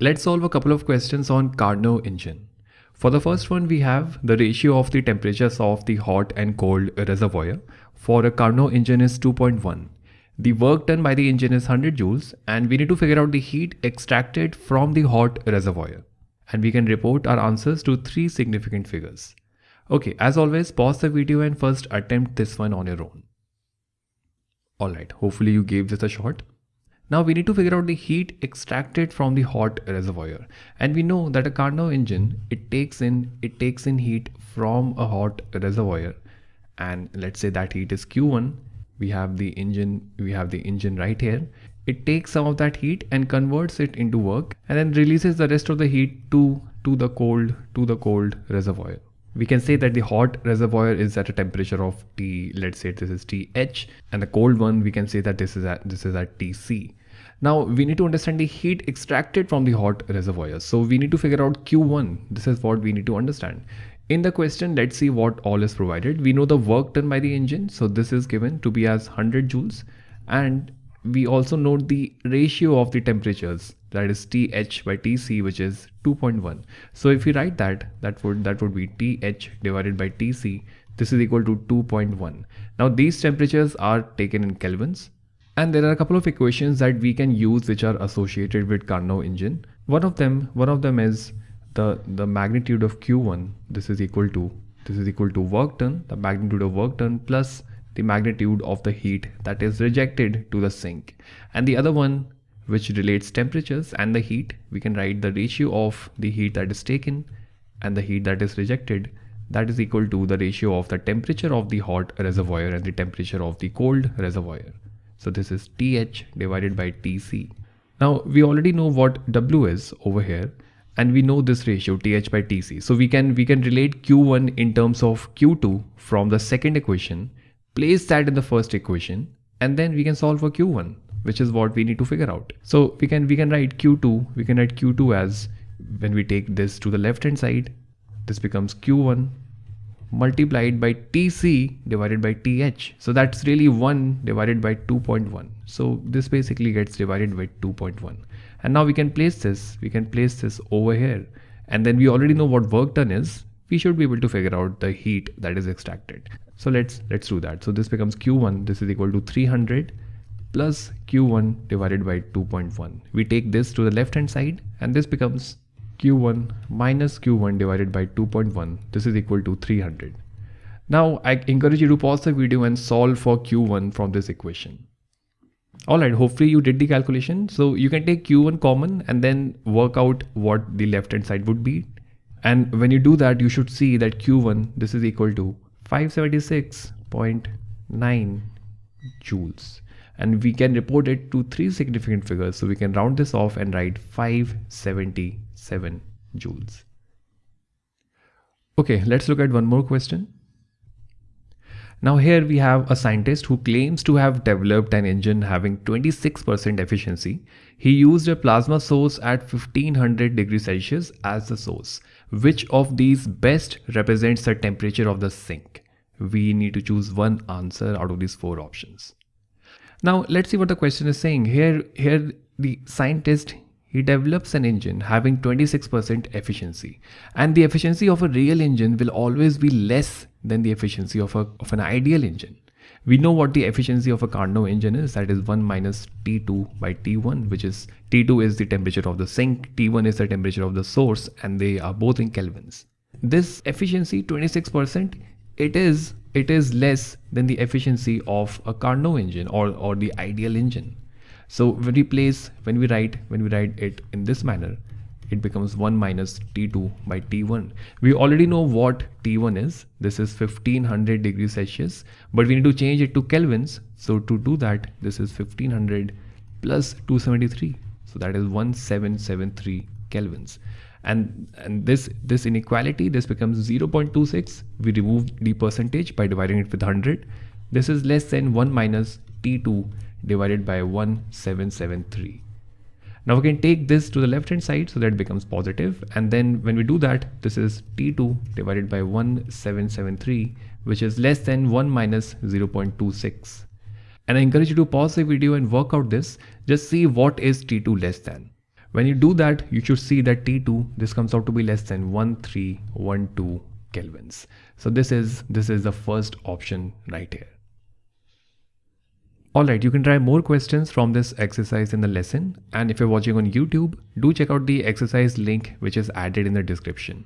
Let's solve a couple of questions on Carnot engine. For the first one, we have the ratio of the temperatures of the hot and cold reservoir. For a Carnot engine is 2.1. The work done by the engine is 100 joules and we need to figure out the heat extracted from the hot reservoir. And we can report our answers to three significant figures. Okay, as always, pause the video and first attempt this one on your own. Alright, hopefully you gave this a shot. Now we need to figure out the heat extracted from the hot reservoir. And we know that a Carnot engine, it takes in, it takes in heat from a hot reservoir. And let's say that heat is Q1. We have the engine, we have the engine right here. It takes some of that heat and converts it into work and then releases the rest of the heat to, to the cold, to the cold reservoir we can say that the hot reservoir is at a temperature of T, let's say this is TH, and the cold one, we can say that this is at, this is at TC. Now we need to understand the heat extracted from the hot reservoir. So we need to figure out Q1. This is what we need to understand. In the question, let's see what all is provided. We know the work done by the engine. So this is given to be as 100 joules. And we also note the ratio of the temperatures that is th by tc which is 2.1 so if we write that that would that would be th divided by tc this is equal to 2.1 now these temperatures are taken in kelvins and there are a couple of equations that we can use which are associated with Carnot engine. One of them one of them is the the magnitude of q1 this is equal to this is equal to work done. The magnitude of work done plus the magnitude of the heat that is rejected to the sink. And the other one which relates temperatures and the heat, we can write the ratio of the heat that is taken and the heat that is rejected. That is equal to the ratio of the temperature of the hot reservoir and the temperature of the cold reservoir. So this is TH divided by TC. Now we already know what W is over here and we know this ratio TH by TC. So we can we can relate Q1 in terms of Q2 from the second equation, place that in the first equation and then we can solve for Q1 which is what we need to figure out. So we can we can write Q2, we can write Q2 as when we take this to the left hand side, this becomes Q1 multiplied by TC divided by TH. So that's really 1 divided by 2.1. So this basically gets divided by 2.1. And now we can place this, we can place this over here. And then we already know what work done is. We should be able to figure out the heat that is extracted. So let's let's do that. So this becomes Q1, this is equal to 300 plus q1 divided by 2.1. We take this to the left hand side and this becomes q1 minus q1 divided by 2.1. This is equal to 300. Now I encourage you to pause the video and solve for q1 from this equation. Alright, hopefully you did the calculation. So you can take q1 common and then work out what the left hand side would be. And when you do that, you should see that q1, this is equal to 576.9 joules and we can report it to three significant figures. So we can round this off and write 577 joules. Okay, let's look at one more question. Now here we have a scientist who claims to have developed an engine having 26% efficiency. He used a plasma source at 1500 degrees Celsius as the source. Which of these best represents the temperature of the sink? We need to choose one answer out of these four options. Now let's see what the question is saying. Here, here the scientist he develops an engine having 26% efficiency and the efficiency of a real engine will always be less than the efficiency of, a, of an ideal engine. We know what the efficiency of a Carnot engine is that is 1 minus T2 by T1 which is T2 is the temperature of the sink, T1 is the temperature of the source and they are both in kelvins. This efficiency 26% it is it is less than the efficiency of a Carnot engine or, or the ideal engine. So when we place, when we write, when we write it in this manner, it becomes 1 minus T2 by T1. We already know what T1 is. This is 1500 degrees Celsius, but we need to change it to kelvins. So to do that, this is 1500 plus 273. So that is 1773 kelvins and and this this inequality this becomes 0.26 we remove the percentage by dividing it with 100 this is less than 1 minus t2 divided by 1773 now we can take this to the left hand side so that it becomes positive. And then when we do that this is t2 divided by 1773 which is less than 1 minus 0.26 and I encourage you to pause the video and work out this. Just see what is t2 less than When you do that, you should see that T2, this comes out to be less than 1312 kelvins. So this is, this is the first option right here. Alright, you can try more questions from this exercise in the lesson. And if you're watching on YouTube, do check out the exercise link which is added in the description.